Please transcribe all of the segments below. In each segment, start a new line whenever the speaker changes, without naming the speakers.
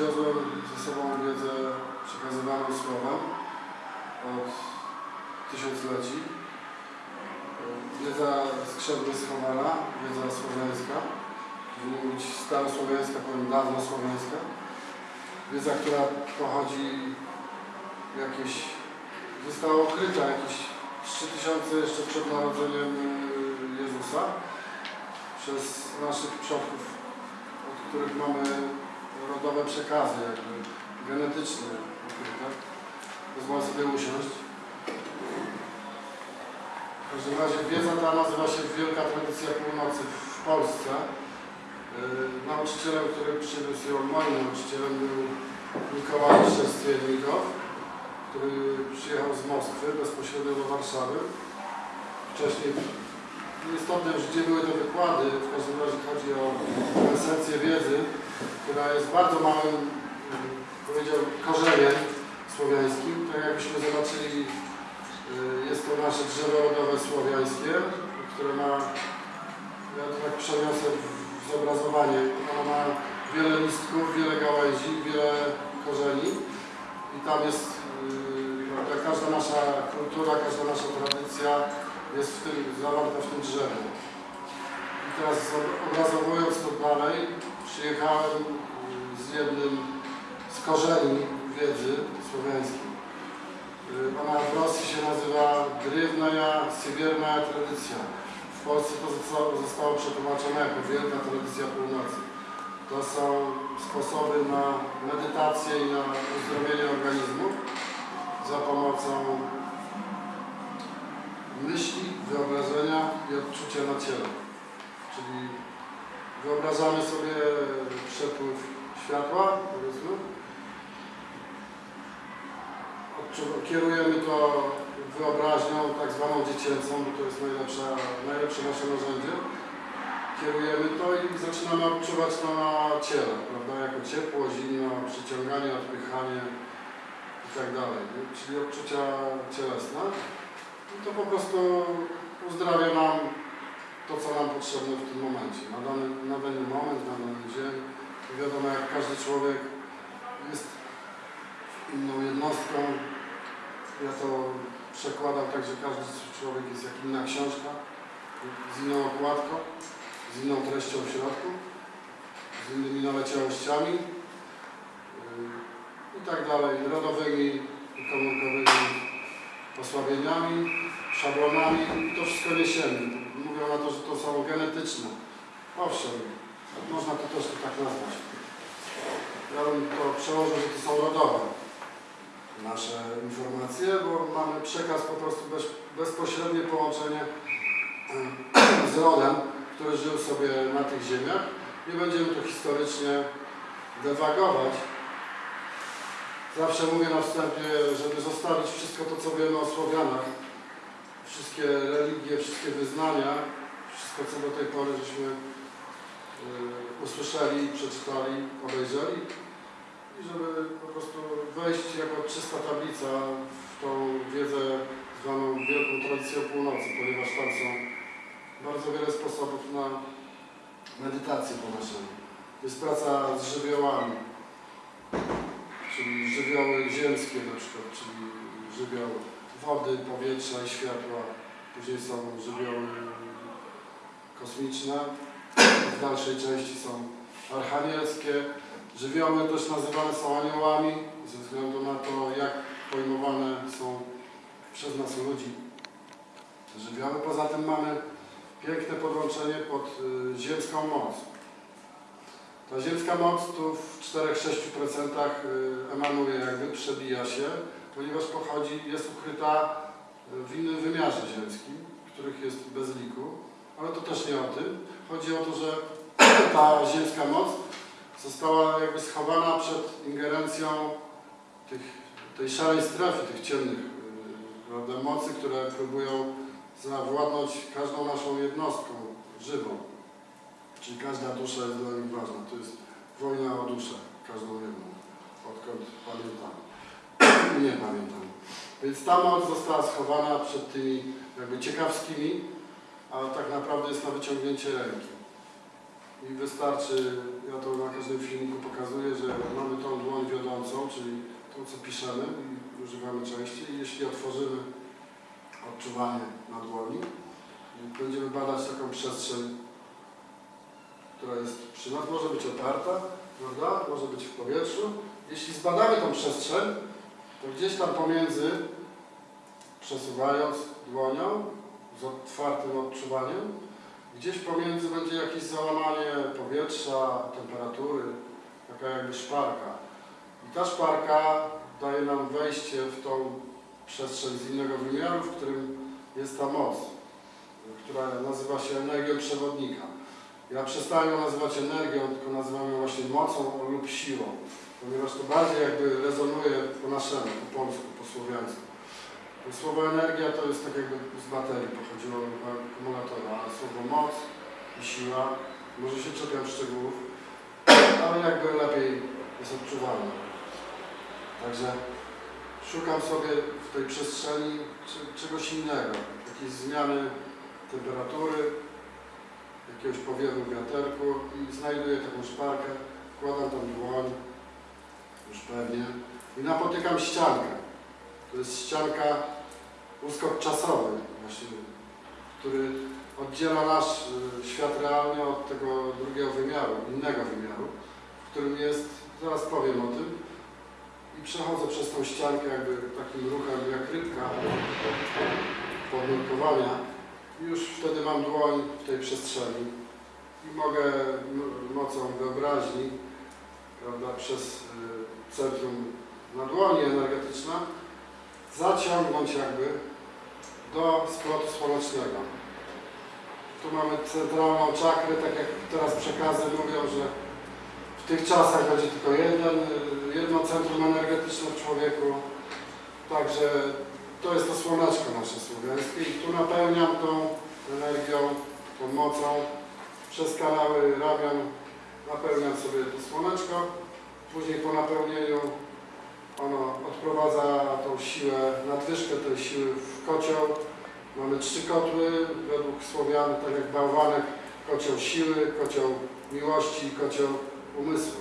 przywiozłem ze sobą wiedzę przekazywaną słowem od tysiącleci. Wiedza skrzętnie schowana, wiedza słowiańska, powinna być starosłowiańska, powiem dawno słowiańska. Wiedza, która pochodzi jakieś, została ukryta jakieś 3000 jeszcze przed narodzeniem y, Jezusa przez naszych przodków, od których mamy rodowe przekazy, jakby genetyczne ukryte. Pozwolę sobie usiąść. W każdym razie wiedza ta nazywa się Wielka Tradycja Północy w Polsce. Yy, Nauczycielem, który przyniósł ją, moim nauczycielem był Mikołaj Szczęstwiennikow, który przyjechał z Moskwy bezpośrednio do Warszawy. Wcześniej, nieistotne już gdzie były te wykłady, w każdym razie chodzi o esencję wiedzy, która jest bardzo małym, yy, powiedział, korzeniem słowiańskim. Tak jakbyśmy zobaczyli, yy, jest to nasze drzewo rodowe słowiańskie, które ma, ja to tak przeniosę w zobrazowanie, ono ma wiele listków, wiele gałęzi, wiele korzeni i tam jest yy, prawda, każda nasza kultura, każda nasza tradycja jest w tym, zawarta w tym drzewie. I teraz obrazowując to dalej, przyjechałem z jednym z korzeni wiedzy słowiańskiej. Ona w Rosji się nazywa Drewnaja Sybierna Tradycja. W Polsce to zostało przetłumaczone jako Wielka Tradycja Północy. To są sposoby na medytację i na uzdrowienie organizmu za pomocą myśli, wyobrażenia i odczucia na ciele. Czyli wyobrażamy sobie przepływ światła, powiedzmy, kierujemy to wyobraźnią tak zwaną dziecięcą, bo to jest najlepsza, najlepsze nasze narzędzie. Kierujemy to i zaczynamy odczuwać to na ciele, prawda? Jako ciepło, zimno, przyciąganie, odpychanie i tak dalej. Czyli odczucia cielesne. I to po prostu uzdrawia nam to, co nam potrzebne w tym momencie. Na dany, na dany moment, na danym dzień. Wiadomo, jak każdy człowiek jest inną jednostką. Ja to przekładam tak, że każdy człowiek jest jak inna książka, z inną okładką, z inną treścią w środku, z innymi naleciałościami yy, i tak dalej, rodowymi i komórkowymi osłabieniami, szablonami to wszystko niesiemy. Mówią na to, że to są genetyczne. Owszem, można to też tak nazwać. Ja bym to przełożył, że to są rodowe nasze informacje, bo mamy przekaz po prostu bez, bezpośrednie połączenie z rodem, który żył sobie na tych ziemiach. Nie będziemy tu historycznie dewagować. Zawsze mówię na wstępie, żeby zostawić wszystko to, co wiemy o Słowianach, wszystkie religie, wszystkie wyznania, wszystko, co do tej pory żeśmy e, usłyszeli, przeczytali, obejrzeli i żeby po prostu wejść jako czysta tablica w tą wiedzę zwaną Wielką Tradycją Północy, ponieważ tam są bardzo wiele sposobów na medytację po naszemu. Jest praca z żywiołami, czyli żywioły ziemskie na przykład, czyli żywioł wody, powietrza i światła. Później są żywioły kosmiczne, w dalszej części są archanielskie. Żywioły też nazywane są aniołami, ze względu na to, jak pojmowane są przez nas ludzi te żywioły. Poza tym mamy piękne podłączenie pod y, ziemską moc. Ta ziemska moc tu w 4-6% y, emanuje, jakby przebija się, ponieważ pochodzi, jest ukryta y, w innym wymiarze ziemskim, których jest bez liku, ale to też nie o tym. Chodzi o to, że ta ziemska moc została jakby schowana przed ingerencją tych, tej szarej strefy, tych ciemnych yy, prawda, mocy, które próbują zawładnąć każdą naszą jednostką żywą. Czyli każda dusza jest dla nich ważna. To jest wojna o duszę, każdą jedną, odkąd pamiętam nie pamiętam. Więc ta moc została schowana przed tymi jakby ciekawskimi, a tak naprawdę jest na wyciągnięcie ręki. I wystarczy, ja to na każdym filmiku pokazuję, że mamy tą dłoń wiodącą, czyli tą co piszemy i używamy częściej. I jeśli otworzymy odczuwanie na dłoni, będziemy badać taką przestrzeń, która jest przy nas, może być oparta, prawda? może być w powietrzu. Jeśli zbadamy tą przestrzeń, to gdzieś tam pomiędzy, przesuwając dłonią z otwartym odczuwaniem, gdzieś pomiędzy będzie jakieś załamanie powietrza, temperatury, taka jakby szparka. I ta szparka daje nam wejście w tą przestrzeń z innego wymiaru, w którym jest ta moc, która nazywa się energią przewodnika. Ja przestałem ją nazywać energią, tylko nazywam ją właśnie mocą lub siłą, ponieważ to bardziej jakby rezonuje po naszemu, po polsku, po słowiańsku. To słowo energia to jest tak jakby z baterii pochodziło akumulatora, a słowo moc i siła, może się czepiam szczegółów, ale jakby lepiej jest odczuwalne. Także szukam sobie w tej przestrzeni czegoś innego, jakiejś zmiany temperatury, jakiegoś powiewu wiaterku i znajduję taką szparkę, wkładam tam dłoń, pewnie, i napotykam ściankę. To jest ścianka, uskok czasowy właśnie, który oddziela nasz y, świat realny od tego drugiego wymiaru, innego wymiaru, w którym jest, zaraz powiem o tym, i przechodzę przez tą ściankę jakby takim ruchem jak rybka podnurkowania i już wtedy mam dłoń w tej przestrzeni i mogę mocą wyobraźni, prawda, przez y, centrum na dłoni energetyczna zaciągnąć jakby do splotu słonecznego. Tu mamy centralną czakrę, tak jak teraz przekazy mówią, że w tych czasach będzie tylko jeden, jedno centrum energetyczne w człowieku. Także to jest to słoneczko nasze słowiańskie i tu napełniam tą energią, tą mocą przez kanały ramion. Napełniam sobie to słoneczko. Później po napełnieniu ono odprowadza tą siłę, nadwyżkę tej siły w kocioł. Mamy trzy kotły według Słowian, tak jak bałwanek, kocioł siły, kocioł miłości i kocioł umysłu,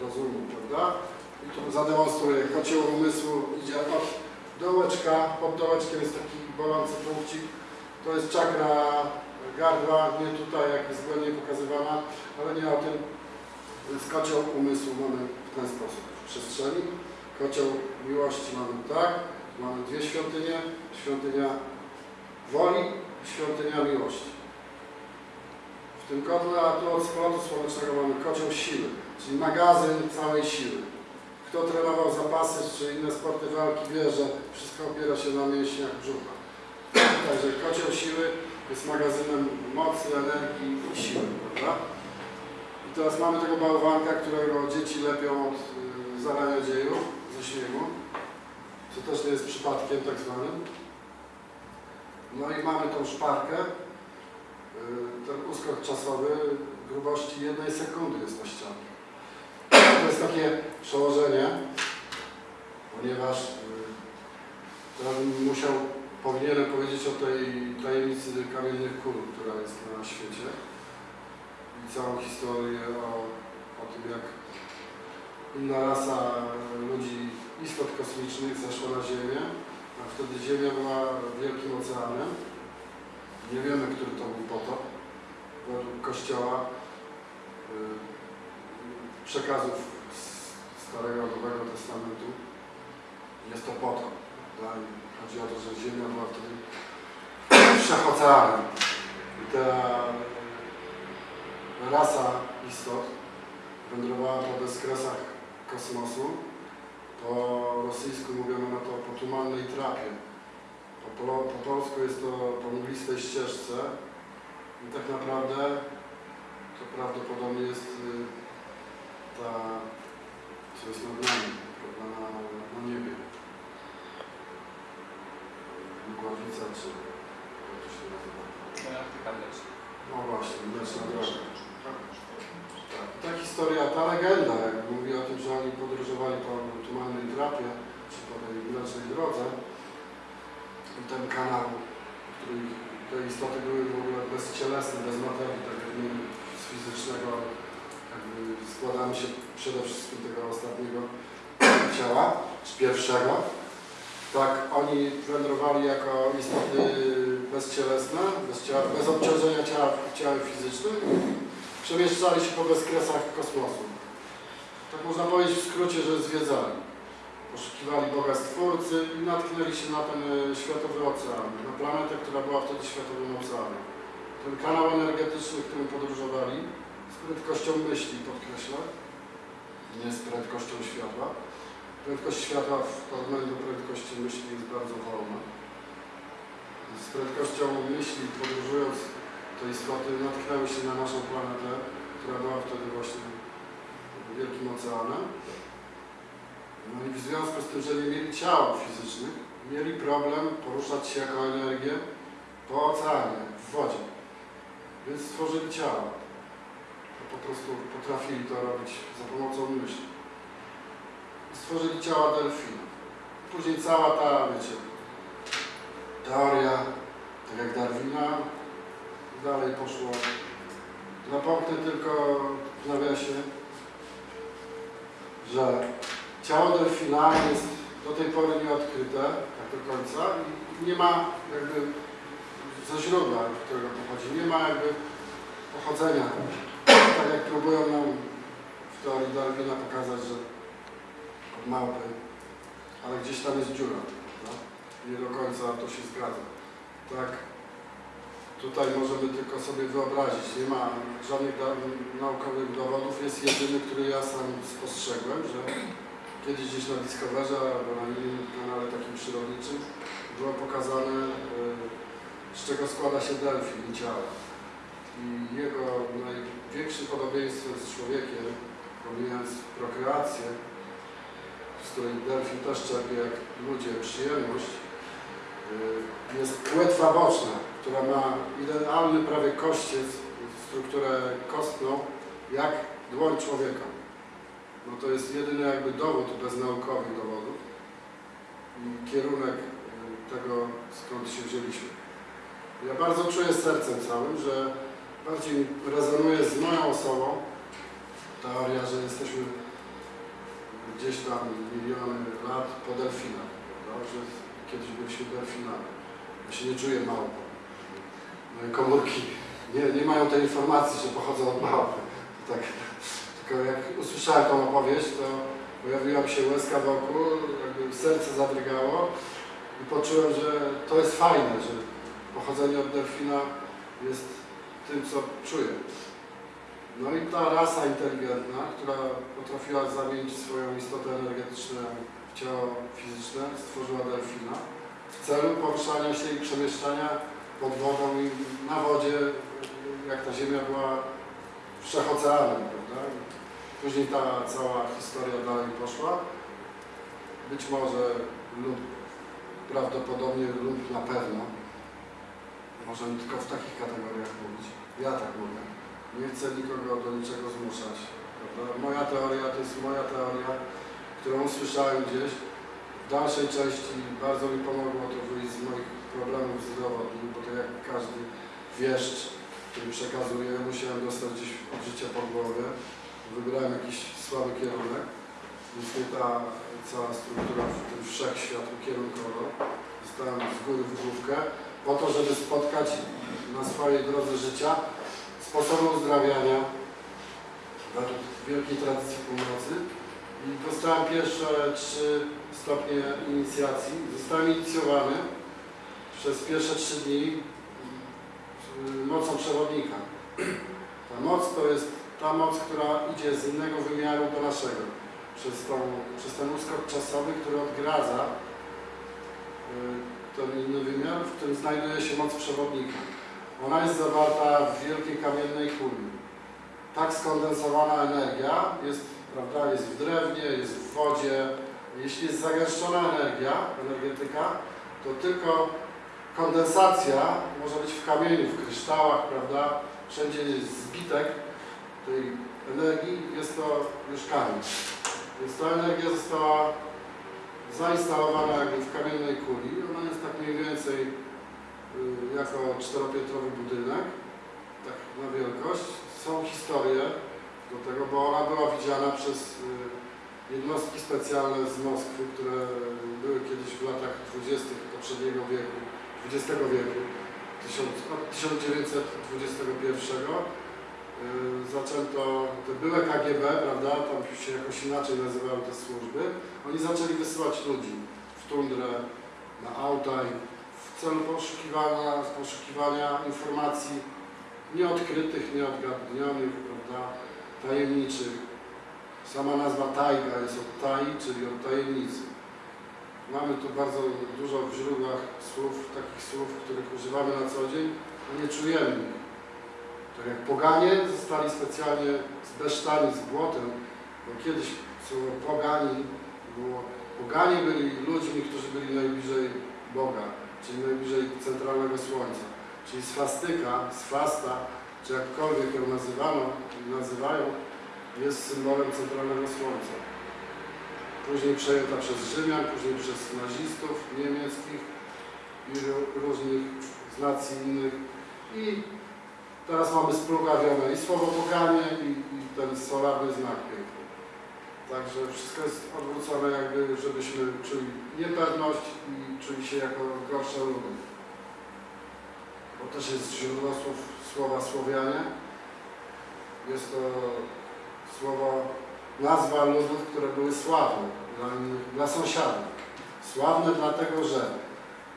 rozumu, prawda? I tu zademonstruję, kocioł umysłu idzie od dołeczka, pod dołeczkiem jest taki bolący punkcik, to jest czakra gardła, nie tutaj jak jest błędnie pokazywana, ale nie o tym. Więc kocioł umysłu mamy w ten sposób w przestrzeni. Kocioł miłości mamy tak, mamy dwie świątynie, świątynia woli i świątynia miłości. W tym kotle, tu od splotu słonecznego mamy kocioł siły, czyli magazyn całej siły. Kto trenował zapasy czy inne sporty walki wie, że wszystko opiera się na mięśniach brzucha. Także kocioł siły jest magazynem mocy, energii i siły, prawda? Teraz mamy tego bałwanka, którego dzieci lepią od y, zarania dziejów ze śniegu, co też nie jest przypadkiem tak zwanym. No i mamy tą szparkę, y, ten uskok czasowy grubości jednej sekundy jest na ścianie. To jest takie przełożenie, ponieważ y, teraz bym musiał, powinienem powiedzieć o tej tajemnicy kamiennych kul, która jest na świecie całą historię o, o tym, jak inna rasa ludzi, istot kosmicznych zeszła na Ziemię, a wtedy Ziemia była wielkim oceanem. Nie wiemy, który to był potop. Według Kościoła y, przekazów Starego Nowego Testamentu jest to potop. I Chodzi o to, że Ziemia była wtedy wszechoceanem. I ta rasa istot wędrowała po bezkresach kosmosu. Po rosyjsku mówiono na to po tumannej trapie. Po, polo, po polsku jest to po mglistej ścieżce. I tak naprawdę to prawdopodobnie jest y, ta, co jest nad nami, prawda, na, na niebie. Mgławica, czy jak to się nazywa? No właśnie, mleczna droga. Ta historia, ta legenda, jak mówi o tym, że oni podróżowali po tumannej trapie, czy po tej mlecznej drodze, ten kanał, który te istoty były w ogóle bezcielesne, bez materii, tak jak my z fizycznego jakby składamy się przede wszystkim tego ostatniego ciała, czy pierwszego. Tak, oni wędrowali jako istoty bezcielesne, bez, ciała, bez obciążenia ciała, ciałem fizycznym. Przemieszczali się po bezkresach kosmosu. Tak można powiedzieć w skrócie, że zwiedzali. Poszukiwali Boga Stwórcy i natknęli się na ten e, światowy ocean, na planetę, która była wtedy światowym oceanem. Ten kanał energetyczny, którym podróżowali, z prędkością myśli, podkreślę, nie z prędkością światła. Prędkość światła w porównaniu do prędkości myśli jest bardzo wolna. Z prędkością myśli podróżując te istoty natknęły się na naszą planetę, która była wtedy właśnie wielkim oceanem. No i w związku z tym, że nie mieli ciał fizycznych, mieli problem poruszać się jako energię po oceanie, w wodzie. Więc stworzyli ciała. To po prostu potrafili to robić za pomocą myśli. Stworzyli ciała delfina. Później cała ta, wiecie, teoria, tak jak Darwina, dalej poszło. Napomknę tylko w nawiasie, że ciało delfina jest do tej pory nieodkryte tak do końca i nie ma jakby ze źródła, którego pochodzi, nie ma jakby pochodzenia. Tak jak próbują nam w teorii Darwina pokazać, że od małpy, ale gdzieś tam jest dziura. No? Nie do końca to się zgadza. Tak, tutaj możemy tylko sobie wyobrazić, nie ma żadnych naukowych dowodów, jest jedyny, który ja sam spostrzegłem, że kiedyś gdzieś na Discoverze albo na innym kanale takim przyrodniczym było pokazane, y, z czego składa się delfin i ciało. I jego największym podobieństwem z człowiekiem, pomijając prokreację, z której delfin też czerpie jak ludzie przyjemność, y, jest płetwa boczna, która ma idealny prawie kościec, strukturę kostną, jak dłoń człowieka. No to jest jedyny jakby dowód bez naukowych dowodów i kierunek y, tego, skąd się wzięliśmy. Ja bardzo czuję sercem całym, że bardziej rezonuje z moją osobą teoria, że jesteśmy gdzieś tam miliony lat po delfinach, prawda? że kiedyś byliśmy delfinami. Ja się nie czuję małpą. Komórki nie, nie mają tej informacji, że pochodzą od małpy. Tak, tylko jak usłyszałem tą opowieść, to pojawiła mi się łezka wokół, jakby serce zadrygało i poczułem, że to jest fajne, że pochodzenie od delfina jest tym, co czuję. No i ta rasa inteligentna, która potrafiła zamienić swoją istotę energetyczną w ciało fizyczne, stworzyła delfina w celu poruszania się i przemieszczania pod wodą i na wodzie, jak ta Ziemia była wszechoceanem, prawda? Później ta cała historia dalej poszła. Być może lub prawdopodobnie lub na pewno. Możemy tylko w takich kategoriach mówić. Ja tak mówię. Nie chcę nikogo do niczego zmuszać. Prawda? Moja teoria to jest moja teoria, którą usłyszałem gdzieś. W dalszej części bardzo mi pomogło to wyjść z moich problemów zdrowotnych, bo to jak każdy wieszcz, który przekazuje, musiałem dostać gdzieś od życia po głowie. Wybrałem jakiś słaby kierunek, więc ta cała struktura w tym wszechświat ukierunkowo. Zostałem z góry w główkę po to, żeby spotkać na swojej drodze życia sposoby uzdrawiania według wielkiej tradycji północy. I dostałem pierwsze trzy stopnie inicjacji. Zostałem inicjowany przez pierwsze trzy dni y, mocą przewodnika. Ta moc to jest ta moc, która idzie z innego wymiaru do naszego. Przez, tą, przez ten uskok czasowy, który odgradza y, ten inny wymiar, w którym znajduje się moc przewodnika. Ona jest zawarta w wielkiej kamiennej kuli. Tak skondensowana energia jest, prawda, jest w drewnie, jest w wodzie. Jeśli jest zagęszczona energia, energetyka, to tylko kondensacja może być w kamieniu, w kryształach, prawda? Wszędzie jest zbitek tej energii, jest to już kamień. Więc ta energia została zainstalowana jakby w kamiennej kuli. Ona jest tak mniej więcej y, jako czteropiętrowy budynek, tak na wielkość. Są historie do tego, bo ona była widziana przez y, jednostki specjalne z Moskwy, które były kiedyś w latach 20. poprzedniego wieku, XX wieku, od 1921 y, zaczęto, te były KGB, prawda, tam się jakoś inaczej nazywały te służby, oni zaczęli wysyłać ludzi w tundrę, na Altaj, w celu poszukiwania, poszukiwania informacji nieodkrytych, nieodgadnionych, prawda, tajemniczych. Sama nazwa tajga jest od tai, czyli od tajemnicy. Mamy tu bardzo dużo w źródłach słów, takich słów, których używamy na co dzień, nie czujemy. Tak jak poganie zostali specjalnie zbesztani z błotem, bo kiedyś słowo pogani było, poganie byli ludźmi, którzy byli najbliżej Boga, czyli najbliżej centralnego słońca. Czyli swastyka, swasta, czy jakkolwiek ją nazywano, nazywają, jest symbolem centralnego słońca. Później przejęta przez Rzymian, później przez nazistów niemieckich i ró- różnych z nacji innych. I teraz mamy splugawione i słowo boganie i, i ten solarny znak piękny. Także wszystko jest odwrócone jakby, żebyśmy czuli niepewność i czuli się jako gorsze ludy. Bo też jest źródło słów, słowa Słowianie. Jest to słowo, nazwa ludów, które były sławne dla, dla sąsiadów. Sławne dlatego, że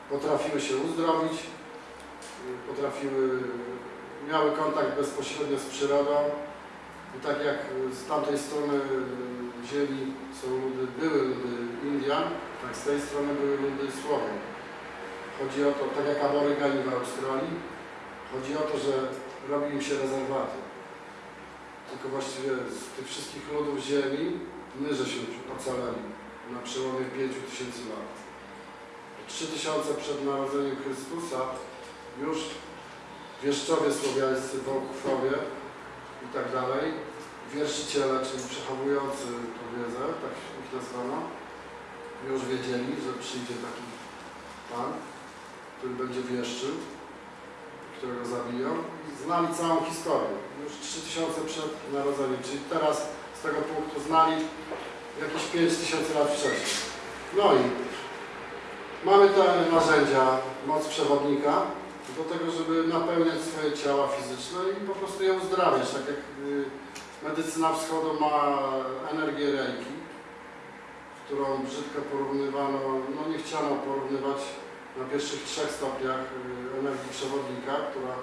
potrafiły się uzdrowić, potrafiły, miały kontakt bezpośrednio z przyrodą. I tak jak z tamtej strony ziemi są ludy, były ludy Indian, tak z tej strony były ludy Słowian. Chodzi o to, tak jak aborygani w Australii, chodzi o to, że robi im się rezerwaty. Tylko właściwie z tych wszystkich ludów ziemi my żeśmy ocaleli na przełomie 5000 lat. 3000 przed narodzeniem Chrystusa już wieszczowie słowiańscy, Wołkowie i tak dalej, wierszyciele, czyli przechowujący tę wiedzę, tak ich nazwano, już wiedzieli, że przyjdzie taki Pan, który będzie wieszczył, którego zabiją i znali całą historię. Już 3000 przed narodzeniem, czyli teraz z tego punktu znali jakieś 5000 lat wcześniej. No i mamy te narzędzia, moc przewodnika do tego, żeby napełniać swoje ciała fizyczne i po prostu je uzdrawiać, tak jak y, medycyna wschodu ma energię reiki, którą brzydko porównywano, no nie chciano porównywać na pierwszych trzech stopniach y, energii przewodnika, która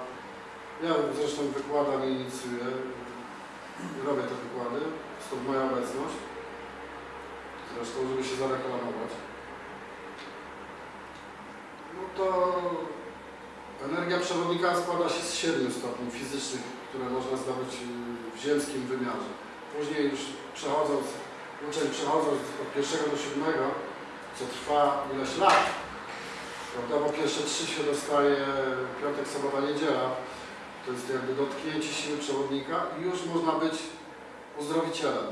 ja zresztą wykładam i inicjuję, robię te wykłady, stąd moja obecność, zresztą żeby się zareklamować. No to energia przewodnika składa się z siedmiu stopni fizycznych, które można zdobyć y, w ziemskim wymiarze. Później już przechodząc, uczeń przechodząc od pierwszego do siódmego, co trwa ileś lat, prawda, bo pierwsze trzy się dostaje piątek, sobota, niedziela, to jest jakby dotknięcie siły przewodnika i już można być uzdrowicielem.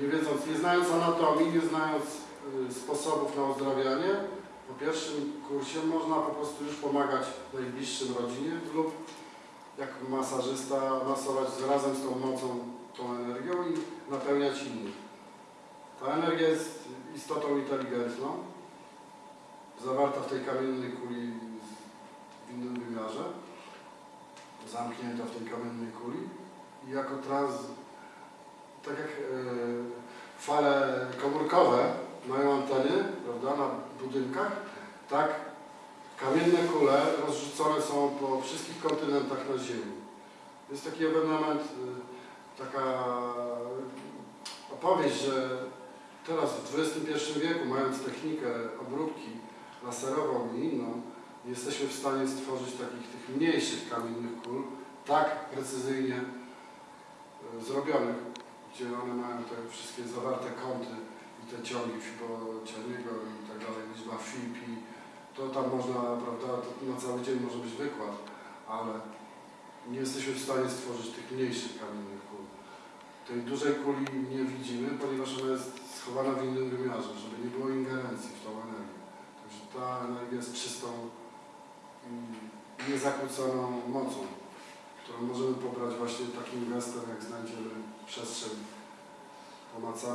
Nie wiedząc, nie znając anatomii, nie znając y, sposobów na uzdrawianie, po pierwszym kursie można po prostu już pomagać najbliższym rodzinie lub jak masażysta masować razem z tą mocą, tą energią i napełniać innych. Ta energia jest istotą inteligentną, zawarta w tej kamiennej kuli w innym wymiarze, zamknięta w tej kamiennej kuli i jako trans, tak jak e, fale komórkowe mają anteny, prawda, na budynkach, tak kamienne kule rozrzucone są po wszystkich kontynentach na Ziemi. Jest taki ewenement, y, taka opowieść, że teraz w XXI wieku, mając technikę obróbki laserową i inną, jesteśmy w stanie stworzyć takich tych mniejszych kamiennych kul, tak precyzyjnie y, zrobionych, gdzie one mają te wszystkie zawarte kąty i te ciągi Fibonacciego i tak dalej, liczba phi, to tam można, prawda, na cały dzień może być wykład, ale nie jesteśmy w stanie stworzyć tych mniejszych kamiennych kul. Tej dużej kuli nie widzimy, ponieważ ona jest schowana w innym wymiarze, żeby nie było ingerencji w tą energię. Ta energia jest czystą niezakłóconą mocą, którą możemy pobrać właśnie takim gestem, jak znajdziemy przestrzeń pomacalną.